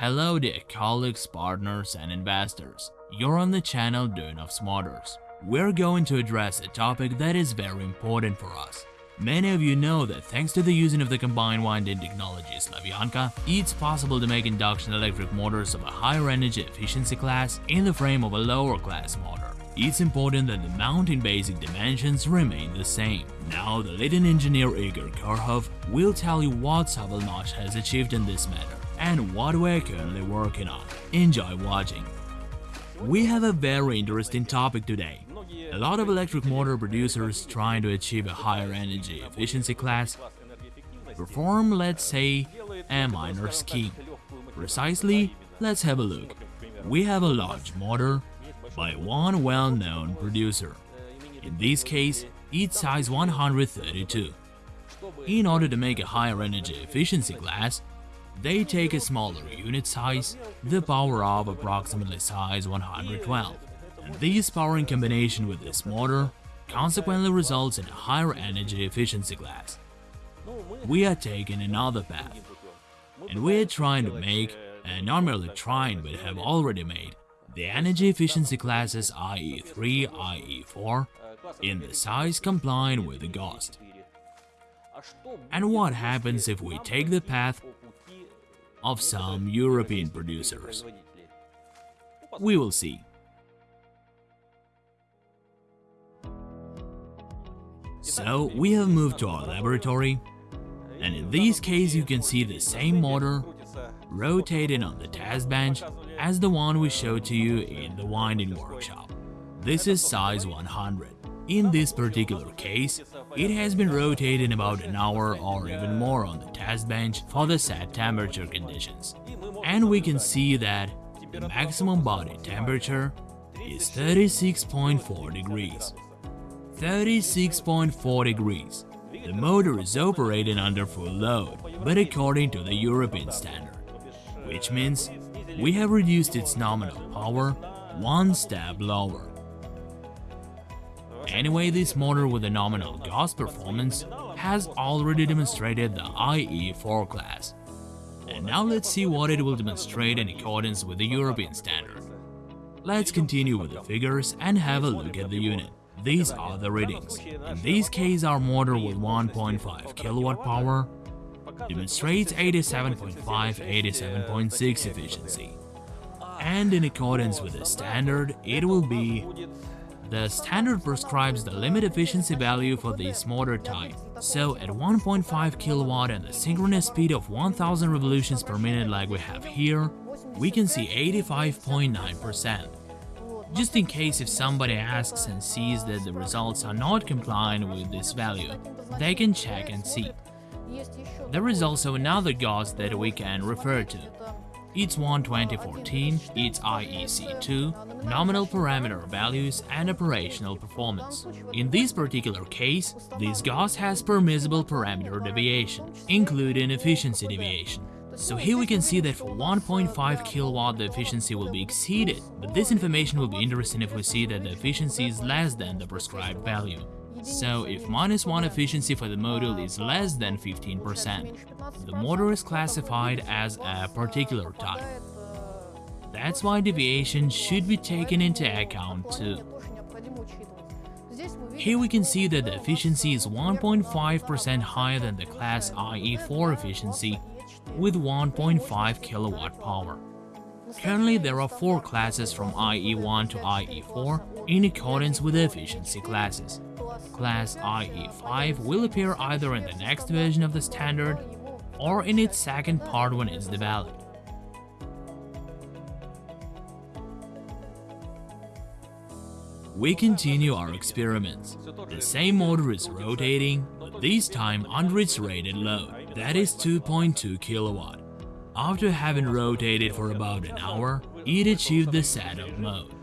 Hello dear colleagues, partners and investors. You're on the channel Duyunov's Smarters. We're going to address a topic that is very important for us. Many of you know that thanks to the using of the combined winding technology Slavyanka, it's possible to make induction electric motors of a higher energy efficiency class in the frame of a lower class motor. It's important that the mounting basic dimensions remain the same. Now, the leading engineer Igor Karhov will tell you what SovElMash has achieved in this matter and what we're currently working on. Enjoy watching! We have a very interesting topic today. A lot of electric motor producers trying to achieve a higher energy efficiency class perform, let's say, a minor scheme. Precisely, let's have a look. We have a large motor by one well-known producer. In this case, it's size 132. In order to make a higher energy efficiency class, they take a smaller unit size, the power of approximately size 112. And this power in combination with this motor consequently results in a higher energy efficiency class. We are taking another path, and we are trying to make, and not merely trying but have already made, the energy efficiency classes IE3, IE4 in the size complying with the GOST. And what happens if we take the path of some European producers. We will see. So, we have moved to our laboratory, and in this case you can see the same motor rotating on the test bench as the one we showed to you in the winding workshop. This is size 100. In this particular case, it has been rotating about an hour or even more on the test bench for the set temperature conditions. And we can see that the maximum body temperature is 36.4 degrees. 36.4 degrees. The motor is operating under full load, but according to the European standard, which means we have reduced its nominal power one step lower. Anyway, this motor with a nominal GOST performance has already demonstrated the IE4 class. And now let's see what it will demonstrate in accordance with the European standard. Let's continue with the figures and have a look at the unit. These are the readings. In this case, our motor with 1.5 kilowatt power demonstrates 87.5-87.6 efficiency. And in accordance with the standard, it will be the standard prescribes the limit efficiency value for this motor type. So at 1.5 kW and a synchronous speed of 1000 revolutions per minute like we have here, we can see 85.9%. Just in case if somebody asks and sees that the results are not compliant with this value, they can check and see. There is also another GOST that we can refer to. It's one 2014, it's IEC2, nominal parameter values and operational performance. In this particular case, this GOST has permissible parameter deviation, including efficiency deviation. So here we can see that for 1.5 kilowatt the efficiency will be exceeded, but this information will be interesting if we see that the efficiency is less than the prescribed value. So if minus 1 efficiency for the module is less than 15%, the motor is classified as a particular type. That's why deviation should be taken into account too. Here we can see that the efficiency is 1.5% higher than the class IE4 efficiency with 1.5 kilowatt power. Currently there are four classes from IE1 to IE4 in accordance with the efficiency classes. Class IE5 will appear either in the next version of the standard or in its second part when it's developed. We continue our experiments. The same motor is rotating, but this time under its rated load, that is 2.2 kilowatt. After having rotated for about an hour, it achieved the setup mode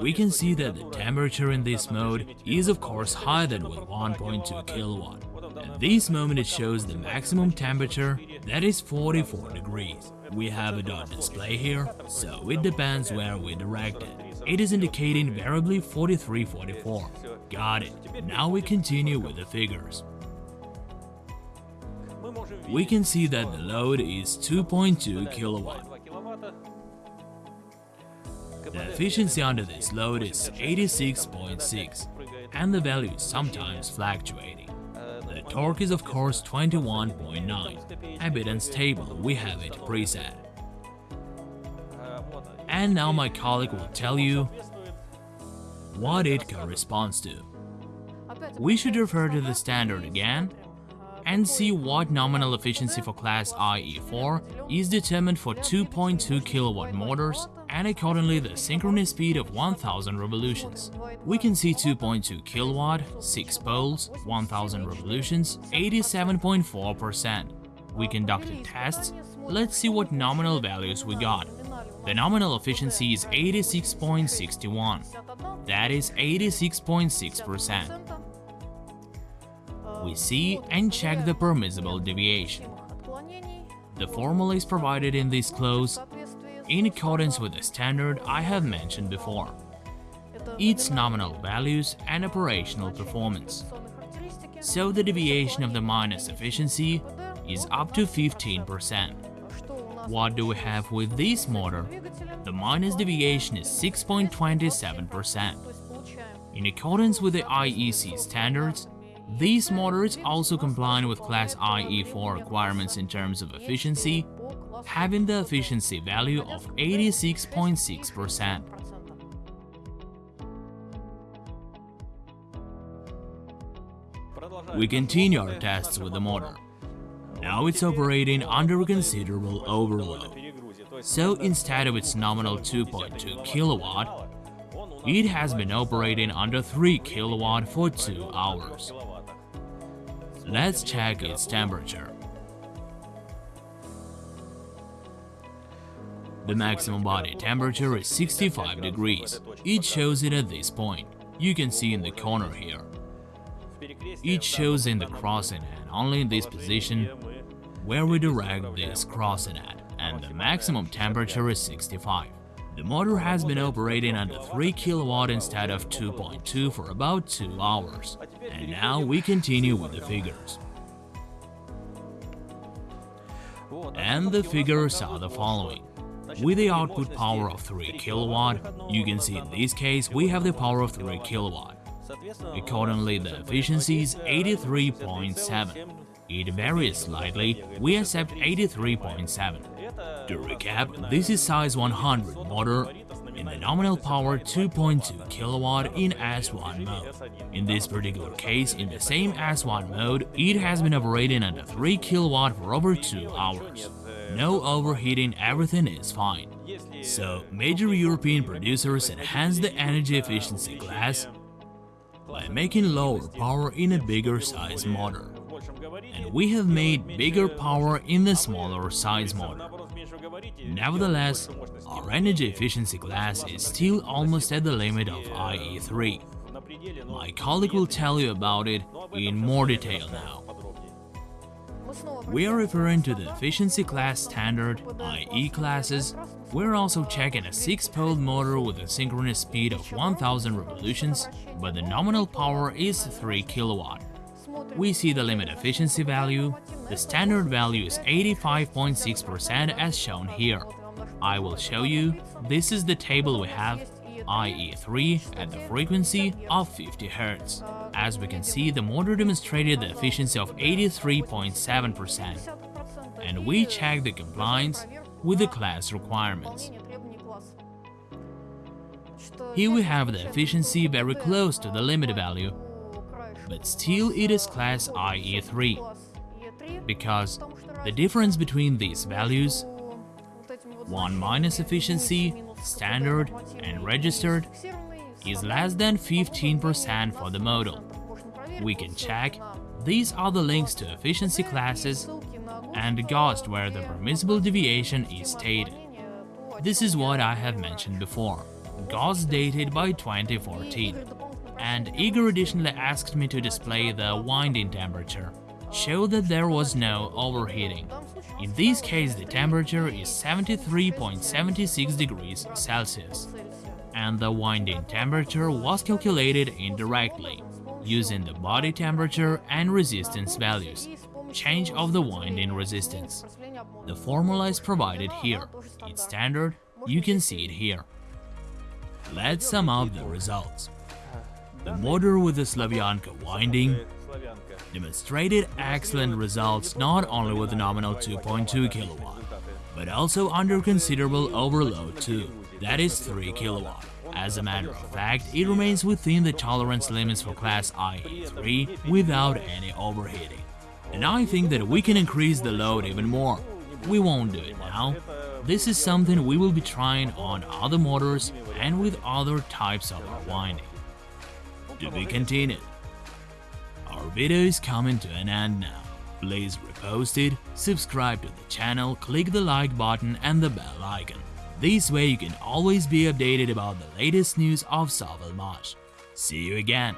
we can see that the temperature in this mode is of course higher than with 1.2 kilowatt. At this moment it shows the maximum temperature, that is 44 degrees. We have a dot display here, so it depends where we direct it. It is indicating variably 4344. Got it. Now we continue with the figures. We can see that the load is 2.2 kilowatt. The efficiency under this load is 86.6, and the value is sometimes fluctuating. The torque is of course 21.9, a bit unstable, we have it preset. And now my colleague will tell you what it corresponds to. We should refer to the standard again and see what nominal efficiency for class IE4 is determined for 2.2 kW motors and accordingly the synchronous speed of 1000 revolutions. We can see 2.2 kW, 6 poles, 1000 revolutions, 87.4%. We conducted tests, let's see what nominal values we got. The nominal efficiency is 86.61, that is 86.6% we see and check the permissible deviation. The formula is provided in this clause in accordance with the standard I have mentioned before, its nominal values and operational performance. So the deviation of the minus efficiency is up to 15%. What do we have with this motor? The minus deviation is 6.27%. In accordance with the IEC standards, these motors also comply with Class IE4 requirements in terms of efficiency, having the efficiency value of 86.6%. We continue our tests with the motor. Now it's operating under a considerable overload. So instead of its nominal 2.2 kilowatt, it has been operating under 3 kilowatt for 2 hours. Let's check its temperature. The maximum body temperature is 65 degrees. It shows it at this point. You can see in the corner here. It shows in the crossing at only in this position where we direct this crossing at, and the maximum temperature is 65. The motor has been operating under 3 kW instead of 2.2 for about 2 hours. And now we continue with the figures. And the figures are the following. With the output power of 3 kW, you can see in this case we have the power of 3 kW. Accordingly, the efficiency is 83.7. It varies slightly, we accept 83.7. To recap, this is size 100 motor in the nominal power 2.2 kW in S1 mode. In this particular case, in the same S1 mode, it has been operating under 3 kW for over 2 hours. No overheating, everything is fine. So, major European producers enhance the energy efficiency class by making lower power in a bigger size motor. And we have made bigger power in the smaller size motor. Nevertheless, our energy efficiency class is still almost at the limit of IE3. My colleague will tell you about it in more detail now. We are referring to the efficiency class standard, IE classes. We're also checking a 6-pole motor with a synchronous speed of 1000 revolutions, but the nominal power is 3 kW. We see the limit efficiency value. The standard value is 85.6% as shown here. I will show you. This is the table we have IE3 at the frequency of 50 Hz. As we can see, the motor demonstrated the efficiency of 83.7%, and we check the compliance with the class requirements. Here we have the efficiency very close to the limit value, but still it is class IE3, because the difference between these values 1 minus efficiency, standard and registered is less than 15% for the model. We can check, these are the links to efficiency classes and GOST where the permissible deviation is stated. This is what I have mentioned before, GOST dated by 2014 and Igor additionally asked me to display the winding temperature, show that there was no overheating. In this case the temperature is 73.76 degrees Celsius, and the winding temperature was calculated indirectly, using the body temperature and resistance values, change of the winding resistance. The formula is provided here. It's standard, you can see it here. Let's sum up the results. The motor with the Slavyanka winding demonstrated excellent results not only with the nominal 2.2 kilowatt, but also under considerable overload too, that is 3 kilowatt. As a matter of fact, it remains within the tolerance limits for class IE3 without any overheating. And I think that we can increase the load even more. We won't do it now. This is something we will be trying on other motors and with other types of our winding. To be continued. Video is coming to an end now. Please repost it, subscribe to the channel, click the like button and the bell icon. This way you can always be updated about the latest news of SovElMash. See you again!